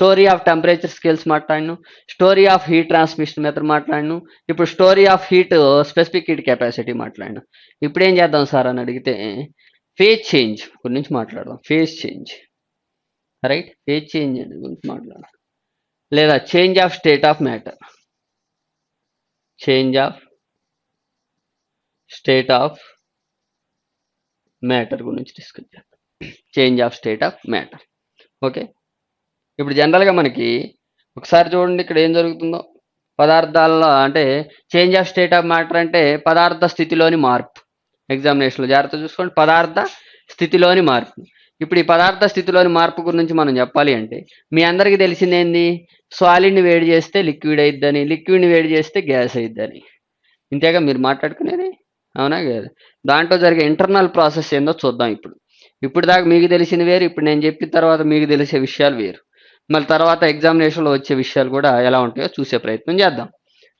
Story of temperature scales మాట్లాడిను story of heat transmission method మాట్లాడిను ఇప్పుడు story of heat specific heat capacity మాట్లాడిను. ఇప్పుడు ఏం చేద్దాం sir అని అడిగితే ఫేజ్ చేంజ్ గురించి మాట్లాడదాం. Phase change right phase change గురించి మాట్లాడదాం. లేదా change of state of matter change of state of matter గురించి డిస్కస్ చేద్దాం. Change of state of matter okay ఇప్పుడు జనరల్గా మనకి ఒకసారి చూడండి ఇక్కడ ఏం జరుగుతుందో. పదార్థాల్లో అంటే change of state of matter అంటే పదార్థ స్థితిలోని మార్పు. ఎగ్జామినేషన్లో జాగ్రత్త చూసుకోండి. పదార్థ స్థితిలోని మార్పు. ఇప్పుడు ఈ పదార్థ స్థితిలోని మార్పు గురించి మనం చెప్పాలి అంటే మీ అందరికీ తెలిసింది ఏంది? సాలిడ్ని వేడి చేస్తే లిక్విడ్ అయిద్దని లిక్విడ్ని వేడి చేస్తే గ్యాస్ అయిద్దని. ఇంతేగా మీరు మాట్లాడుకునేది? అవునా కదా. దాంట్లో జరిగే ఇంటర్నల్ ప్రాసెస్ ఏందో చూద్దాం ఇప్పుడు. ఇప్పుడు దాకా మీకు తెలిసిన వేరు ఇప్పుడు నేను చెప్పిన తర్వాత మీకు తెలిసే విషయాలు వేరు. మళ్ళీ తర్వాత ఎగ్జామినేషన్లో వచ్చే విషయాలు కూడా ఎలా ఉంటాయో చూసే ప్రయత్నం చేద్దాం.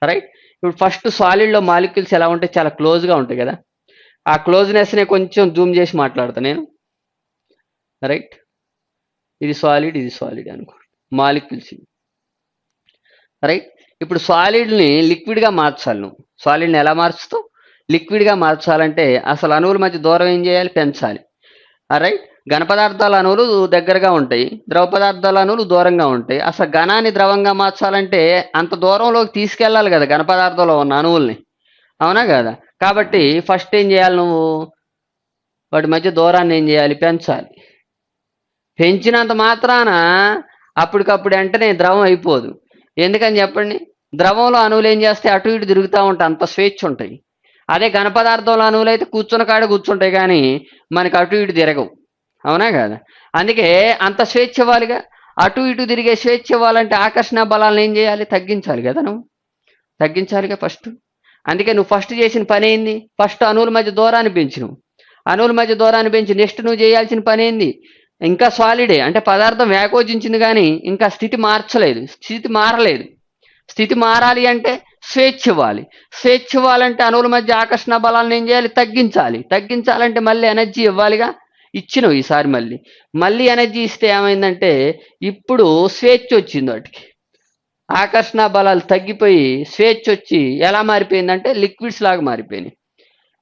రైట్ ఇప్పుడు ఫస్ట్ సాలిడ్లో మాలిక్యూల్స్ ఎలా ఉంటాయి చాలా క్లోజ్గా ఉంటాయి కదా. ఆ క్లోజ్నెస్నే కొంచెం జూమ్ చేసి మాట్లాడతా నేను. రైట్ ఇది సాలిడ్ ఇది సాలిడ్ అనుకో మాలిక్యూల్స్ రైట్ ఇప్పుడు సాలిడ్ని లిక్విడ్గా మార్చాలి నువ్వు. సాలిడ్ని ఎలా మార్చుతావు? లిక్విడ్గా మార్చాలంటే అసలు అణువుల మధ్య దూరం ఏం చేయాలి? పెంచాలి. రైట్ ఘన పదార్థాల అణువులు దగ్గరగా ఉంటాయి ద్రవ పదార్థాల అణువులు దూరంగా ఉంటాయి. అసలు ఘనాన్ని ద్రవంగా మార్చాలంటే అంత దూరంలోకి తీసుకెళ్ళాలి కదా ఘన పదార్థంలో ఉన్న అణువుల్ని అవునా కదా? కాబట్టి ఫస్ట్ ఏం చేయాలి నువ్వు? వాటి మధ్య దూరాన్ని ఏం చేయాలి? పెంచాలి. పెంచినంత మాత్రాన అప్పటికప్పుడు వెంటనే ద్రవం అయిపోదు. ఎందుకని చెప్పండి? ద్రవంలో అణువులు ఏం చేస్తే అటు ఇటు తిరుగుతూ ఉంటాయి అంత స్వేచ్ఛ ఉంటాయి. అదే ఘన పదార్థంలో అణువులు అయితే కూర్చున్న కాడ కూర్చుంటాయి కానీ మనకి అటు ఇటు తిరగవు. అవునా కదా? అందుకే అంత స్వేచ్ఛ ఇవ్వాలిగా అటు ఇటు తిరిగే స్వేచ్ఛ ఇవ్వాలంటే ఆకర్షణ బలాలను ఏం చేయాలి? తగ్గించాలి కదా నువ్వు. తగ్గించాలిగా ఫస్ట్. అందుకే నువ్వు ఫస్ట్ చేసిన పని ఏంది? ఫస్ట్ అణువుల మధ్య దూరాన్ని పెంచు నువ్వు. అణువుల మధ్య దూరాన్ని పెంచి నెక్స్ట్ నువ్వు చేయాల్సిన పని ఏంది? ఇంకా సాలిడే అంటే పదార్థం వ్యాకోచించింది కానీ ఇంకా స్థితి మార్చలేదు. స్థితి మారలేదు. స్థితి మారాలి అంటే స్వేచ్ఛ ఇవ్వాలి స్వేచ్ఛ ఇవ్వాలంటే అణువుల మధ్య ఆకర్షణ బలాలను ఏం చేయాలి? తగ్గించాలి. తగ్గించాలంటే మళ్ళీ ఎనర్జీ ఇవ్వాలిగా. ఇచ్చినావు ఈసారి మళ్ళీ. మళ్ళీ ఎనర్జీ ఇస్తే ఏమైందంటే ఇప్పుడు స్వేచ్ఛ వచ్చింది వాటికి. ఆకర్షణ బలాలు తగ్గిపోయి స్వేచ్ఛ వచ్చి ఎలా మారిపోయిందంటే లిక్విడ్స్ లాగా మారిపోయినాయి.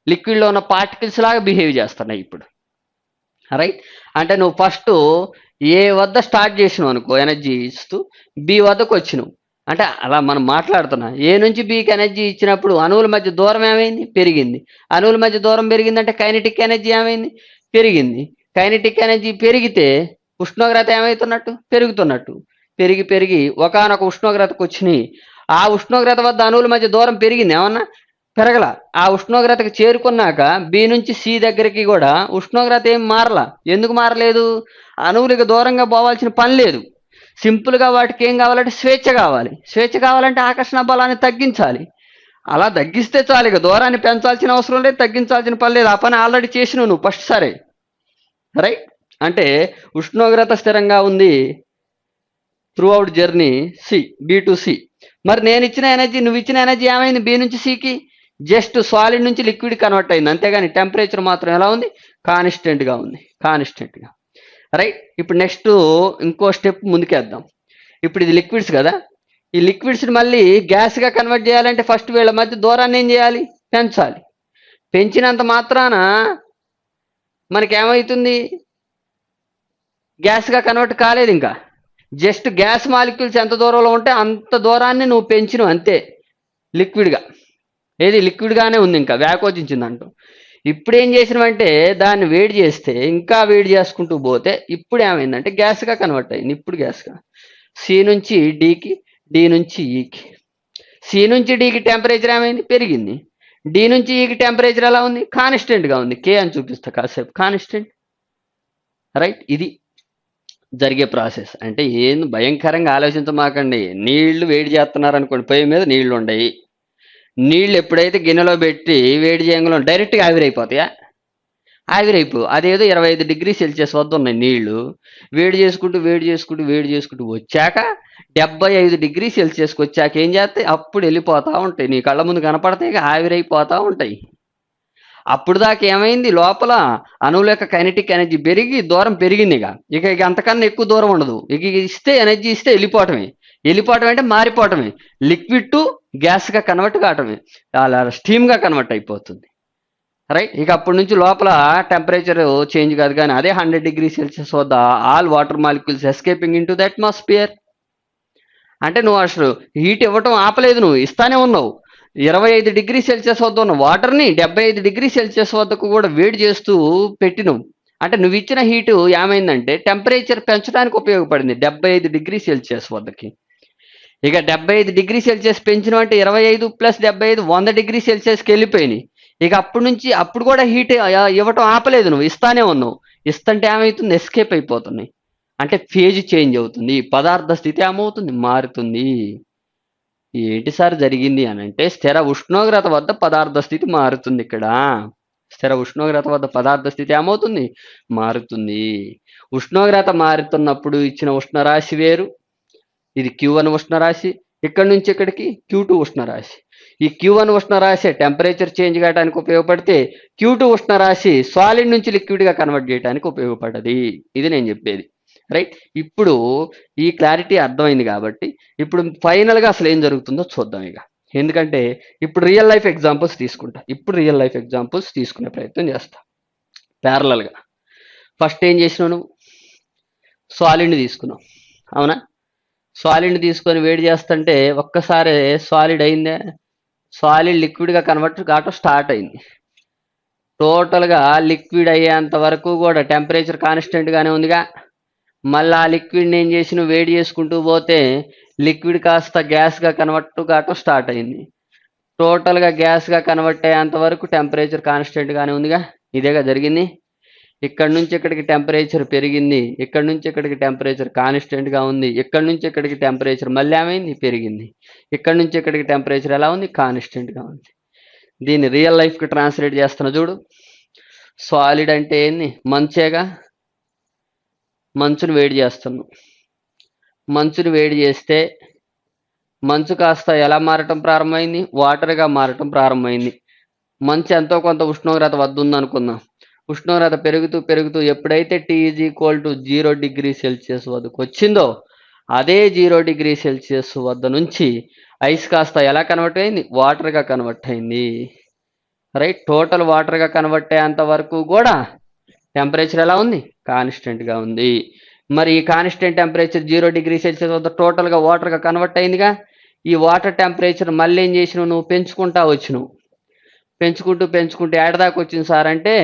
లిక్విడ్లో ఉన్న పార్టికల్స్ లాగా బిహేవ్ చేస్తున్నాయి ఇప్పుడు. రైట్ అంటే నువ్వు ఫస్ట్ ఏ వద్ద స్టార్ట్ చేసినావు అనుకో ఎనర్జీ ఇస్తూ బి వద్దకు వచ్చినావు. అంటే అలా మనం మాట్లాడుతున్నా ఏ నుంచి బీకి ఎనర్జీ ఇచ్చినప్పుడు అణువుల మధ్య దూరం ఏమైంది? పెరిగింది. అణువుల మధ్య దూరం పెరిగిందంటే కైనటిక్ ఎనర్జీ ఏమైంది? పెరిగింది. కైనటిక్ ఎనర్జీ పెరిగితే ఉష్ణోగ్రత ఏమవుతున్నట్టు పెరుగుతున్నట్టు. పెరిగి పెరిగి ఒకనొక ఉష్ణోగ్రతకు వచ్చినాయి. ఆ ఉష్ణోగ్రత వద్ద అణువుల మధ్య దూరం పెరిగింది. ఏమన్నా? పెరగల. ఆ ఉష్ణోగ్రతకు చేరుకున్నాక బి నుంచి సి దగ్గరికి కూడా ఉష్ణోగ్రత ఏం మారల. ఎందుకు మారలేదు? అణువులకు దూరంగా పోవాల్సిన పని లేదు. సింపుల్గా వాటికి ఏం కావాలంటే స్వేచ్ఛ కావాలి. స్వేచ్ఛ కావాలంటే ఆకర్షణ బలాన్ని తగ్గించాలి. అలా తగ్గిస్తే చాలు ఇక దూరాన్ని పెంచాల్సిన అవసరం లేదు తగ్గించాల్సిన పని లేదు. ఆ పని ఆల్రెడీ చేసినావు నువ్వు ఫస్ట్ సరే. రైట్ అంటే ఉష్ణోగ్రత స్థిరంగా ఉంది. Throughout journey C B to C మరి నేను ఇచ్చిన ఎనర్జీ నువ్వు ఇచ్చిన ఎనర్జీ ఏమైంది? బి నుంచి సికి జస్ట్ సాలిడ్ నుంచి లిక్విడ్ కన్వర్ట్ అయింది. అంతేగాని టెంపరేచర్ మాత్రం ఎలా ఉంది? కాన్స్టెంట్గా ఉంది. కాన్స్టెంట్గా రైట్ ఇప్పుడు నెక్స్ట్ ఇంకో స్టెప్ ముందుకేద్దాం. ఇప్పుడు ఇది లిక్విడ్స్ కదా. ఈ లిక్విడ్స్ని మళ్ళీ గ్యాస్గా కన్వర్ట్ చేయాలంటే ఫస్ట్ వీళ్ళ మధ్య దూరాన్ని ఏం చేయాలి? పెంచాలి. పెంచినంత మాత్రాన మనకి ఏమవుతుంది? గ్యాస్గా కన్వర్ట్ కాలేదు ఇంకా. జస్ట్ గ్యాస్ మాలిక్యూల్స్ ఎంత దూరంలో ఉంటే అంత దూరాన్ని నువ్వు పెంచినవు అంతే. లిక్విడ్గా ఏది? లిక్విడ్గానే ఉంది ఇంకా వ్యాకోచించింది అంటూ. ఇప్పుడు ఏం చేసినవంటే దాన్ని వేడి చేస్తే ఇంకా వేడి చేసుకుంటూ పోతే ఇప్పుడు ఏమైందంటే గ్యాస్గా కన్వర్ట్ అయింది. ఇప్పుడు గ్యాస్గా సి నుంచి డీకి డి నుంచి ఈకి సి నుంచి డీకి టెంపరేచర్ ఏమైంది? పెరిగింది. డి నుంచి ఈకి టెంపరేచర్ ఎలా ఉంది? కాన్స్టెంట్గా ఉంది. కే అని చూపిస్తా కాసేపు. కాన్స్టెంట్ రైట్ ఇది జరిగే ప్రాసెస్ అంటే ఏం భయంకరంగా ఆలోచించమాకండి నీళ్ళు వేడి చేస్తున్నారు అనుకోండి పొయ్యి మీద నీళ్ళు ఉండయి. నీళ్ళు ఎప్పుడైతే గిన్నెలో పెట్టి వేడి చేయంలో డైరెక్ట్గా ఆవిరైపోతాయా? ఆవిరైపో అదేదో ఇరవై ఐదు డిగ్రీ సెల్సియస్ వద్ద ఉన్నాయి నీళ్ళు. వేడి చేసుకుంటూ వేడి చేసుకుంటూ వేడి చేసుకుంటూ వచ్చాక డెబ్బై ఐదు డిగ్రీ సెల్సియస్కి వచ్చాక ఏం చేస్తాయి? అప్పుడు వెళ్ళిపోతూ ఉంటాయి. నీ కళ్ళ ముందు కనపడతాయి ఆవిరైపోతూ ఉంటాయి. అప్పుడు దాకా ఏమైంది? లోపల అణువుల యొక్క కైనటిక్ ఎనర్జీ పెరిగి దూరం పెరిగింది ఇక. ఇక ఇక అంతకన్నా ఎక్కువ దూరం ఉండదు. ఇక ఇస్తే ఎనర్జీ ఇస్తే వెళ్ళిపోవటమే. వెళ్ళిపోవటం అంటే మారిపోవటమే. లిక్విడ్ టు గ్యాస్గా కన్వర్ట్ కావటమే. అలా స్టీమ్గా కన్వర్ట్ అయిపోతుంది. రైట్? ఇక అప్పటి నుంచి లోపల టెంపరేచర్ చేంజ్ కాదు కానీ అదే హండ్రెడ్ డిగ్రీ సెల్సియస్ వద్ద all water molecules escaping into the atmosphere. అంటే నువ్వు అసలు హీట్ ఇవ్వటం ఆపలేదు నువ్వు ఇస్తానే ఉన్నావు. ఇరవై ఐదు డిగ్రీ సెల్సియస్ వద్ద ఉన్న వాటర్ని డెబ్బై ఐదు డిగ్రీ సెల్సియస్ వద్దకు కూడా వేడి చేస్తూ పెట్టినవు. అంటే నువ్వు ఇచ్చిన హీటు ఏమైందంటే టెంపరేచర్ పెంచడానికి ఉపయోగపడింది డెబ్బై ఐదు డిగ్రీ సెల్సియస్ వద్దకి. ఇక డెబ్బై ఐదు డిగ్రీ సెల్సియస్ పెంచిన అంటే ఇరవై ఐదు ప్లస్ డెబ్బై ఐదు వంద డిగ్రీ సెల్సియస్కి వెళ్ళిపోయినాయి. ఇక అప్పటి నుంచి అప్పుడు కూడా హీట్ ఇవ్వటం ఆపలేదు నువ్వు ఇస్తానే ఉన్నావు. ఇస్తుంటే ఏమవుతుంది ఎస్కేప్ అయిపోతున్నాయి. అంటే ఫేజ్ చేంజ్ అవుతుంది పదార్థ స్థితి ఏమవుతుంది మారుతుంది. ఏంటి సార్ జరిగింది అని అంటే స్థిర ఉష్ణోగ్రత వద్ద పదార్థ స్థితి మారుతుంది ఇక్కడ. స్థిర ఉష్ణోగ్రత వద్ద పదార్థ స్థితి ఏమవుతుంది మారుతుంది. ఉష్ణోగ్రత మారుతున్నప్పుడు ఇచ్చిన ఉష్ణరాశి వేరు. ఇది క్యూ వన్ ఉష్ణరాశి ఇక్కడి నుంచి ఇక్కడికి క్యూ టూ ఉష్ణరాశి. ఈ క్యూ వన్ ఉష్ణరాశి టెంపరేచర్ చేంజ్ కావడానికి ఉపయోగపడితే క్యూ టూ ఉష్ణరాశి సాలిడ్ నుంచి లిక్విడ్గా కన్వర్ట్ చేయడానికి ఉపయోగపడది. ఇది నేను చెప్పేది. రైట్ ఇప్పుడు ఈ క్లారిటీ అర్థమైంది కాబట్టి ఇప్పుడు ఫైనల్గా అసలు ఏం జరుగుతుందో చూద్దాం ఇక. ఎందుకంటే ఇప్పుడు రియల్ లైఫ్ ఎగ్జాంపుల్స్ తీసుకుంటా. ఇప్పుడు రియల్ లైఫ్ ఎగ్జాంపుల్స్ తీసుకునే ప్రయత్నం చేస్తా. ప్యారలల్గా ఫస్ట్ ఏం చేసినావు నువ్వు? సాలిడ్ని తీసుకున్నావు. అవునా? సాలిడ్ని తీసుకొని వేడి చేస్తుంటే ఒక్కసారి సాలిడ్ అయిందే? సాలిడ్ లిక్విడ్గా కన్వర్ట్ కావటం స్టార్ట్ అయింది. టోటల్గా లిక్విడ్ అయ్యేంత వరకు కూడా టెంపరేచర్ కాన్స్టెంట్గానే ఉందిగా. మళ్ళీ ఆ లిక్విడ్ని ఏం చేసి నువ్వు వేడి చేసుకుంటూ పోతే లిక్విడ్ కాస్త గ్యాస్గా కన్వర్ట్ కావటం స్టార్ట్ అయింది. టోటల్గా గ్యాస్గా కన్వర్ట్ అయ్యేంత వరకు టెంపరేచర్ కాన్స్టెంట్గానే ఉందిగా. ఇదేగా జరిగింది. ఇక్కడ నుంచి ఇక్కడికి టెంపరేచర్ పెరిగింది. ఇక్కడ నుంచి ఇక్కడికి టెంపరేచర్ కాన్స్టెంట్గా ఉంది. ఇక్కడ నుంచి ఇక్కడికి టెంపరేచర్ మళ్ళీ ఏమైంది పెరిగింది. ఇక్కడ నుంచి ఇక్కడికి టెంపరేచర్ ఎలా ఉంది? కాన్స్టెంట్గా ఉంది. దీన్ని రియల్ లైఫ్కి ట్రాన్స్లేట్ చేస్తున్నా చూడు. సాలిడ్ అంటే ఏంది? మంచేగా మంచుని వేడి చేస్తున్నాం మంచుని వేడి చేస్తే మంచు కాస్త ఎలా మారటం ప్రారంభమైంది? వాటర్గా మారటం ప్రారంభమైంది. మంచు ఎంతో కొంత ఉష్ణోగ్రత వద్ద ఉందనుకుందాం ఉష్ణోగ్రత పెరుగుతూ పెరుగుతూ ఎప్పుడైతే T is equal to zero degree Celsius వద్దకు వచ్చిందో అదే జీరో డిగ్రీ సెల్సియస్ వద్ద నుంచి ఐస్ కాస్త ఎలా కన్వర్ట్ అయింది? వాటర్గా కన్వర్ట్ అయింది. రైట్ టోటల్ వాటర్గా కన్వర్ట్ అయ్యేంత వరకు కూడా టెంపరేచర్ ఎలా ఉంది? కాన్స్టెంట్గా ఉంది. మరి ఈ constant temperature zero degree Celsius వద్ద టోటల్గా వాటర్గా కన్వర్ట్ అయిందిగా. ఈ వాటర్ టెంపరేచర్ మళ్ళీ ఏం చేసినావు? నువ్వు పెంచుకుంటా వచ్చినావు. పెంచుకుంటూ పెంచుకుంటూ ఏడదాకా వచ్చింది సార్ అంటే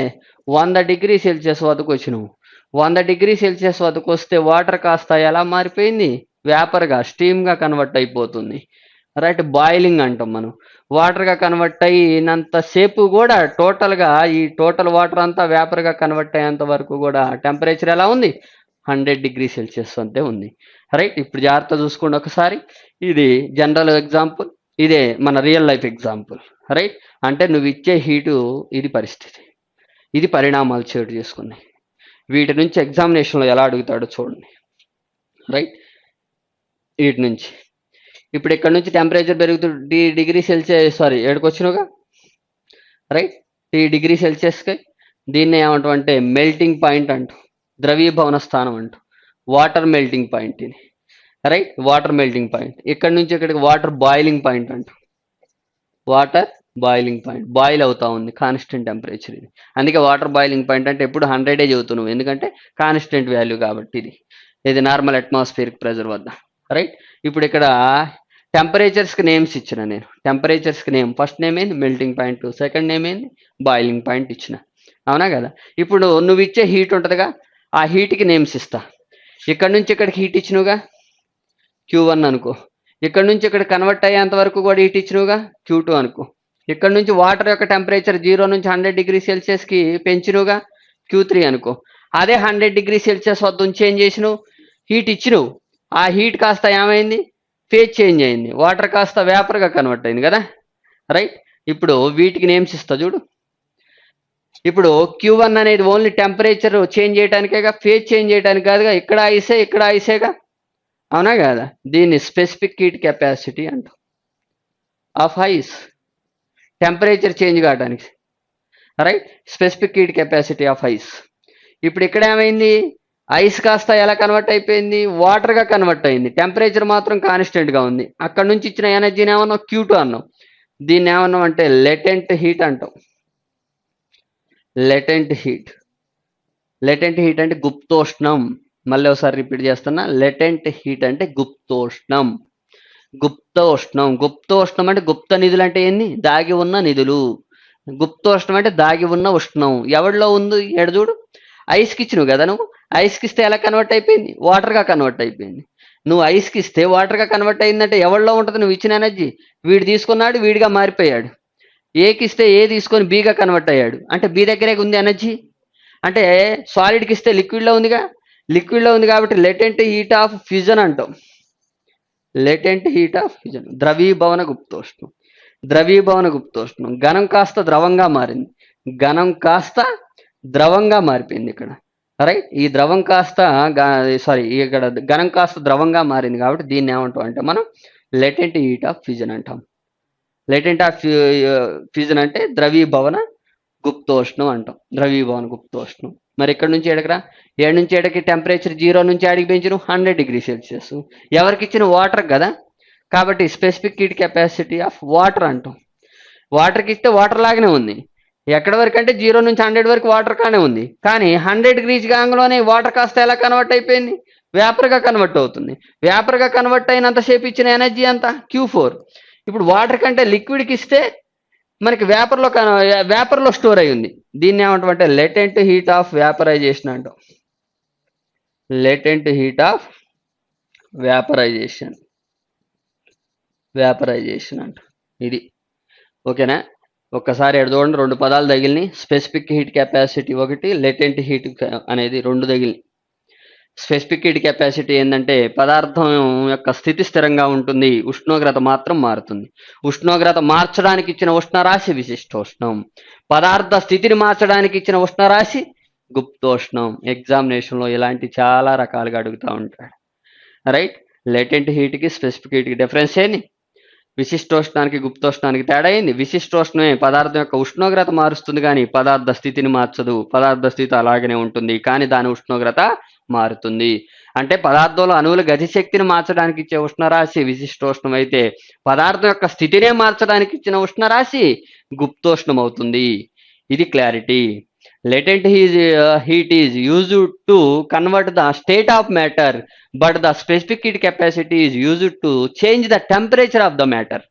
వంద డిగ్రీ సెల్సియస్ వద్దకు వచ్చినావు. వంద డిగ్రీ సెల్సియస్ వద్దకు వస్తే వాటర్ కాస్త ఎలా మారిపోయింది? వేపర్గా స్టీమ్గా కన్వర్ట్ అయిపోతుంది. రైట్ బాయిలింగ్ అంటాం మనం. వాటర్గా కన్వర్ట్ అయినంతసేపు కూడా టోటల్గా ఈ టోటల్ వాటర్ అంతా వేపర్గా కన్వర్ట్ అయ్యేంత వరకు కూడా టెంపరేచర్ ఎలా ఉంది? హండ్రెడ్ డిగ్రీ సెల్సియస్ అంతే ఉంది. రైట్ ఇప్పుడు జాగ్రత్త చూసుకోండి ఒకసారి. ఇది జనరల్ ఎగ్జాంపుల్ ఇదే మన రియల్ లైఫ్ ఎగ్జాంపుల్ రైట్ అంటే నువ్వు ఇచ్చే హీటు ఇది పరిస్థితి. ఇది పరిణామాలు చోటు చేసుకున్నాయి. వీటి నుంచి ఎగ్జామినేషన్లో ఎలా అడుగుతాడో చూడండి. రైట్ వీటి నుంచి. ఇప్పుడు ఇక్కడ నుంచి టెంపరేచర్ పెరుగుతుంది డి డిగ్రీ సెల్సియస్ సారీ ఏడుకు వచ్చినావుగా రైట్ టీ డిగ్రీ సెల్సియస్కి దీన్ని ఏమంటాం అంటే మెల్టింగ్ పాయింట్ అంటూ. ద్రవీభవన స్థానం అంటూ. వాటర్ మెల్టింగ్ పాయింట్ ఇది. రైట్ వాటర్ మెల్టింగ్ పాయింట్ ఇక్కడ నుంచి ఇక్కడికి వాటర్ బాయిలింగ్ పాయింట్ అంటు. వాటర్ బాయిలింగ్ పాయింట్ బాయిల్ అవుతా ఉంది కాన్స్టెంట్ టెంపరేచర్ ఇది. అందుకే వాటర్ బాయిలింగ్ పాయింట్ అంటే ఎప్పుడు హండ్రెడే చదువుతున్నావు ఎందుకంటే కాన్స్టెంట్ వాల్యూ కాబట్టి ఇది. ఇది నార్మల్ అట్మాస్ఫియర్ ప్రెజర్ వద్ద. రైట్ ఇప్పుడు ఇక్కడ టెంపరేచర్స్కి నేమ్స్ ఇచ్చిన నేను. టెంపరేచర్స్కి నేమ్. ఫస్ట్ నేమ్ ఏంది? Melting point. సెకండ్ నేమ్ ఏంది? బాయిలింగ్ పాయింట్ ఇచ్చిన. అవునా కదా? ఇప్పుడు నువ్వు ఇచ్చే హీట్ ఉంటుందిగా? ఆ హీట్కి నేమ్స్ ఇస్తా. ఇక్కడ నుంచి ఇక్కడికి హీట్ ఇచ్చినవుగా? క్యూ వన్ అనుకో. ఇక్కడ నుంచి ఇక్కడ కన్వర్ట్ అయ్యేంత వరకు కూడా హీట్ ఇచ్చినవుగా? క్యూ టూ అనుకో. ఇక్కడ నుంచి వాటర్ యొక్క టెంపరేచర్ జీరో నుంచి హండ్రెడ్ డిగ్రీ సెల్సియస్కి పెంచినవుగా? క్యూ త్రీ అనుకో. అదే హండ్రెడ్ డిగ్రీ సెల్సియస్ వద్ద ఉంచి ఏం చేసినావు? హీట్ ఇచ్చినావు. ఆ హీట్ కాస్త ఏమైంది? ఫేజ్ చేంజ్ అయింది. వాటర్ కాస్త వేపర్గా కన్వర్ట్ అయింది కదా? రైట్? ఇప్పుడు వీటికి నేమ్స్ ఇస్తా చూడు. ఇప్పుడు క్యూ వన్ అనేది ఓన్లీ టెంపరేచర్ చేంజ్ చేయడానికేగా ఫేజ్ చేంజ్ చేయడానికి కాదుగా ఇక్కడ ఐసే ఇక్కడ ఐసేగా అవునా కదా? దీన్ని స్పెసిఫిక్ హీట్ కెపాసిటీ అంటాం. ఆఫ్ ఐస్ టెంపరేచర్ చేంజ్ కావడానికి right? Specific heat capacity of ice ఇప్పుడు ఇక్కడ ఏమైంది? ఐస్ కాస్త ఎలా కన్వర్ట్ అయిపోయింది? వాటర్గా కన్వర్ట్ అయింది. టెంపరేచర్ మాత్రం కాన్స్టెంట్గా ఉంది. అక్కడ నుంచి ఇచ్చిన ఎనర్జీని ఏమన్నా క్యూటు అన్నాం దీన్ని ఏమన్నాం అంటే లెటెంట్ హీట్ అంటాం లెటెంట్ హీట్ లెటెంట్ హీట్ అంటే గుప్తోష్ణం. మళ్ళీ ఒకసారి రిపీట్ చేస్తున్నా. లెటెంట్ హీట్ అంటే గుప్తోష్ణం. గుప్తోష్ణం. గుప్తోష్ణం అంటే గుప్త నిధులు అంటే ఏంది? దాగి ఉన్న నిధులు. గుప్తోష్ణం అంటే దాగి ఉన్న ఉష్ణం. ఎవడిలో ఉంది? ఎడజూడు చూడు. ఐస్కి ఇచ్చినావు కదా నువ్వు? ఐస్కి ఇస్తే ఎలా కన్వర్ట్ అయిపోయింది? వాటర్గా కన్వర్ట్ అయిపోయింది. నువ్వు ఐస్కి ఇస్తే వాటర్గా కన్వర్ట్ అయిందంటే ఎవరిలో ఉంటుంది నువ్వు ఇచ్చిన ఎనర్జీ వీడు తీసుకున్నాడు వీడిగా మారిపోయాడు. ఏకి ఇస్తే ఏ తీసుకొని బీగా కన్వర్ట్ అయ్యాడు? అంటే బీ దగ్గరే ఉంది ఎనర్జీ అంటే సాలిడ్కి ఇస్తే లిక్విడ్లో ఉందిగా? లిక్విడ్లో ఉంది కాబట్టి లెటెంట్ హీట్ ఆఫ్ ఫ్యూజన్ అంటాం. లెటెంట్ హీట్ ఆఫ్ ఫ్యూజన్ ద్రవీభవన గుప్తోష్ణం. ద్రవీభవన గుప్తోష్ణం. ఘనం కాస్త ద్రవంగా మారింది. ఘనం కాస్త ద్రవంగా మారిపోయింది ఇక్కడ. రైట్ ఈ ద్రవం కాస్త సారీ ఇక్కడ ఘనం కాస్త ద్రవంగా మారింది కాబట్టి దీన్ని ఏమంటాం అంటే మనం లెటెంట్ హీట్ ఆఫ్ ఫ్యూజన్ అంటాం. లెటెంట్ ఆఫ్ ఫ్యూజన్ అంటే ద్రవీభవన గుప్తోష్ణం అంటాం. ద్రవీభవన గుప్తోష్ణం. మరి ఇక్కడ నుంచి ఎడకరా? ఏడు నుంచి ఎడకి టెంపరేచర్ జీరో నుంచి ఆడికి పెంచిన? హండ్రెడ్ డిగ్రీ సెల్సియస్ ఎవరికి ఇచ్చిన వాటర్ కదా? కాబట్టి specific heat capacity of water అంటాం. వాటర్కి ఇస్తే వాటర్ లాగానే ఉంది. ఎక్కడ వరకు అంటే జీరో నుంచి హండ్రెడ్ వరకు వాటర్ కానే ఉంది. కానీ హండ్రెడ్ డిగ్రీస్ గాంగ్లోనే వాటర్ కాస్త ఎలా కన్వర్ట్ అయిపోయింది? వేపర్గా కన్వర్ట్ అవుతుంది. వేపర్గా కన్వర్ట్ అయినంతసేపు ఇచ్చిన ఎనర్జీ అంతా క్యూ ఫోర్. ఇప్పుడు వాటర్ కంటే లిక్విడ్కి ఇస్తే మనకి వేపర్లో వేపర్లో స్టోర్ అయి ఉంది. దీన్ని ఏమంటామంటే లెటెంట్ హీట్ ఆఫ్ వేపరైజేషన్ అంటాం. Latent heat of vaporization. Vaporization అంట. ఇది. ఓకేనా? ఒక్కసారి ఎడదోండి రెండు పదాలు తగిలినాయి. స్పెసిఫిక్ హీట్ కెపాసిటీ ఒకటి లెటెంట్ హీట్ అనేది రెండు తగిలినాయి. స్పెసిఫిక్ హీట్ కెపాసిటీ ఏంటంటే పదార్థం యొక్క స్థితి స్థిరంగా ఉంటుంది ఉష్ణోగ్రత మాత్రం మారుతుంది. ఉష్ణోగ్రత మార్చడానికి ఇచ్చిన ఉష్ణరాశి విశిష్టోష్ణం. పదార్థ స్థితిని మార్చడానికి ఇచ్చిన ఉష్ణరాశి గుప్తోష్ణం. ఎగ్జామినేషన్లో ఇలాంటి చాలా రకాలుగా అడుగుతూ ఉంటాడు. రైట్? లెటెంట్ హీట్కి స్పెసిఫిక్ హీట్కి డిఫరెన్స్ ఏంటి విశిష్టోష్ణానికి గుప్తోష్ణానికి తేడా అయింది విశిష్టోష్ణమే పదార్థం యొక్క ఉష్ణోగ్రత మారుస్తుంది కానీ పదార్థ స్థితిని మార్చదు. పదార్థ స్థితి అలాగనే ఉంటుంది కానీ దాని ఉష్ణోగ్రత మారుతుంది. అంటే పదార్థంలో అణువుల గతిశక్తిని మార్చడానికి ఇచ్చే ఉష్ణరాశి విశిష్టోష్ణం అయితే పదార్థం యొక్క స్థితినే మార్చడానికి ఇచ్చిన ఉష్ణరాశి గుప్తోష్ణం అవుతుంది. ఇది clarity. Latent he's heat is use to convert the state of matter but the specific heat capacity is use to change the temperature of the matter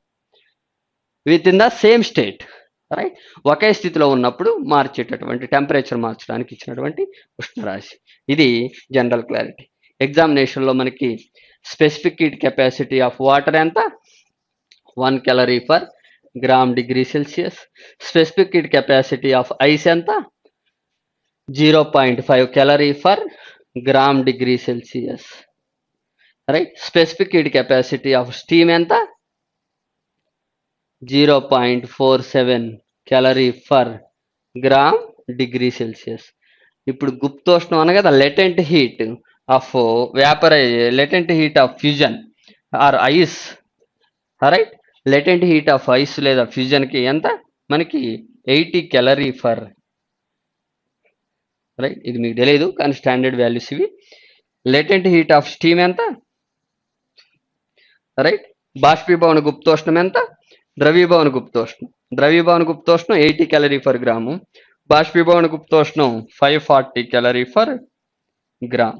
within the same state right ఒకే స్థితిలో ఉన్నప్పుడు మార్చేటటువంటి temperature మార్చడానికి ఇచ్చినటువంటి ఉష్ణరాశి. ఇది general clarity ఎగ్జామినేషన్లో మనకి specific heat capacity of water ఎంత? One calorie for gram degree Celsius specific heat capacity of ice ఎంత? Zero point five calorie for gram degree Celsius. Right specific heat capacity of steam ఎంత? Zero point four seven calorie for gram degree Celsius. ఇప్పుడు గుప్తోష్ణం అనగా the latent heat of vaporize latent heat of fusion or ice right latent heat of ice లేదా ఫ్యూజన్కి ఎంత? మనకి eighty calorie for right ఇది మీకు తెలియదు కానీ స్టాండర్డ్ వాల్యూస్ ఇవి. లేటెంట్ హీట్ ఆఫ్ స్టీమ్ ఎంత? రైట్ బాష్పీభవన గుప్తోష్ణం ఎంత? ద్రవీభవన గుప్తోష్ణం ద్రవీభవన గుప్తోష్ణం ఎయిటీ క్యాలరీ ఫర్ గ్రాము బాష్పీభవన గుప్తోష్ణం five forty calorie for gram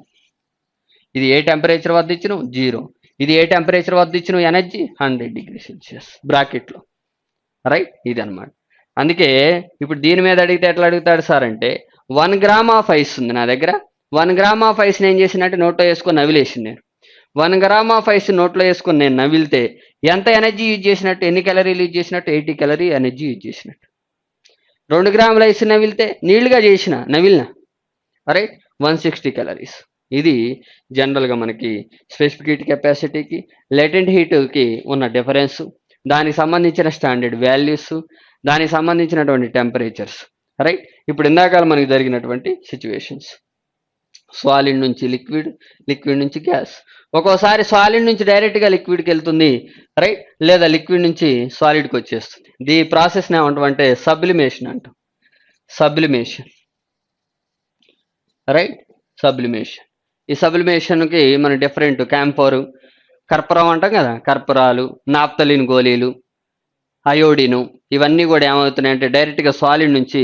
ఇది ఏ టెంపరేచర్ వద్ద ఇచ్చిన? జీరో ఇది ఏ టెంపరేచర్ వద్ద ఇచ్చిన? ఎనర్జీ హండ్రెడ్ డిగ్రీ సెల్సియస్ బ్రాకెట్లో రైట్ ఇది అనమాట అందుకే ఇప్పుడు దీని మీద అడిగితే ఎట్లా అడుగుతాడు సార్ అంటే వన్ గ్రామ్ ఆఫ్ ఐస్ ఉంది నా దగ్గర. వన్ గ్రామ్ ఆఫ్ ఐస్ నేను చేసినట్టు నోట్లో వేసుకొని నవిలేసింది నేను. వన్ గ్రామ్ ఆఫ్ ఐస్ నోట్లో వేసుకొని నేను నవిలితే ఎంత ఎనర్జీ యూజ్ చేసినట్టు ఎన్ని క్యాలరీలు యూజ్ చేసినట్టు ఎయిటీ క్యాలరీ ఎనర్జీ యూజ్ చేసినట్టు. రెండు గ్రాముల ఐస్ నవిలితే నీళ్ళుగా చేసిన నవిలిన. Right one sixty calories. ఇది జనరల్గా మనకి స్పెసిఫిక్ హీట్ కెపాసిటీకి లెటెంట్ హీట్కి ఉన్న డిఫరెన్స్. దానికి సంబంధించిన స్టాండర్డ్ వాల్యూస్. దానికి సంబంధించినటువంటి టెంపరేచర్స్. రైట్ ఇప్పుడు ఎండాకాలం మనకి జరిగినటువంటి సిచ్యువేషన్స్ సాలిడ్ నుంచి లిక్విడ్ లిక్విడ్ నుంచి గ్యాస్ ఒక్కోసారి సాలిడ్ నుంచి డైరెక్ట్గా లిక్విడ్కి వెళ్తుంది రైట్ లేదా లిక్విడ్ నుంచి సాలిడ్కి వచ్చేస్తుంది. దీ ప్రాసెస్ని ఏమంటామంటే సబ్లిమేషన్ అంటాం సబ్లిమేషన్ రైట్ సబ్లిమేషన్ ఈ సబ్లిమేషన్కి మన డిఫరెంట్ క్యాంఫోర్ కర్పూరం అంటాం కదా? కర్పూరాలు నాప్తలిన్ గోళీలు అయోడిను ఇవన్నీ కూడా ఏమవుతున్నాయంటే డైరెక్ట్గా సాలిడ్ నుంచి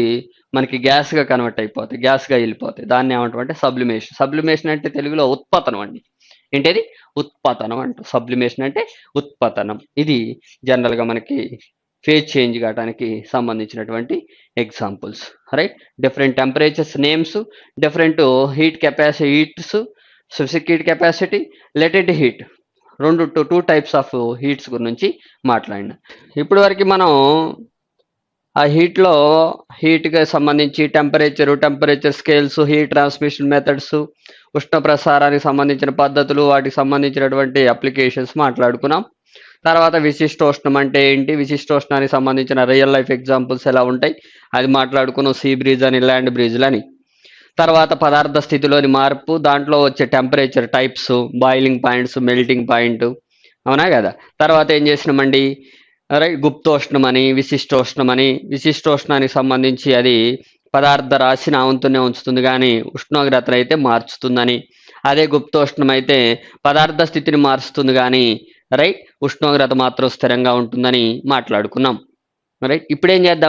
మనకి గ్యాస్గా కన్వర్ట్ అయిపోతాయి గ్యాస్గా వెళ్ళిపోతాయి దాన్ని ఏమంటాం అంటే సబ్లిమేషన్ సబ్లిమేషన్ అంటే తెలుగులో ఉత్పతనం అండి. ఏంటది? ఉత్పతనం అంట సబ్లిమేషన్ అంటే ఉత్పతనం. ఇది జనరల్గా మనకి ఫేజ్ చేంజ్ కావడానికి సంబంధించినటువంటి examples right different temperatures names different heat capacity heats specific heat capacity latent heat రెండు two two types of heats గురించి మాట్లాడిన. ఇప్పటి వరకు మనం ఆ హీట్లో హీట్కి సంబంధించి temperature temperature scales heat transmission methods ఉష్ణ ప్రసారానికి సంబంధించిన పద్ధతులు వాటికి సంబంధించినటువంటి అప్లికేషన్స్ మాట్లాడుకున్నాం. తర్వాత విశిష్టోష్ణం అంటే ఏంటి? విశిష్టోష్ణానికి సంబంధించిన రియల్ లైఫ్ ఎగ్జాంపుల్స్ ఎలా ఉంటాయి? అది మాట్లాడుకున్నాం సీ బ్రీజ్ అని ల్యాండ్ బ్రిడ్జ్లని అని. తర్వాత పదార్థ స్థితిలోని మార్పు దాంట్లో వచ్చే temperature types boiling points melting point అవునా కదా? తర్వాత ఏం చేసినామండి? రైట్ గుప్తోష్ణం అని విశిష్టోష్ణం అని విశిష్టోష్ణానికి సంబంధించి అది పదార్థ రాశిని ఆవంతూనే ఉంచుతుంది కానీ ఉష్ణోగ్రతను అయితే మార్చుతుందని. అదే గుప్తోష్ణం అయితే పదార్థ స్థితిని మారుస్తుంది కానీ రైట్ ఉష్ణోగ్రత మాత్రం స్థిరంగా ఉంటుందని మాట్లాడుకున్నాం. రైట్ ఇప్పుడు ఏం చేద్దాం?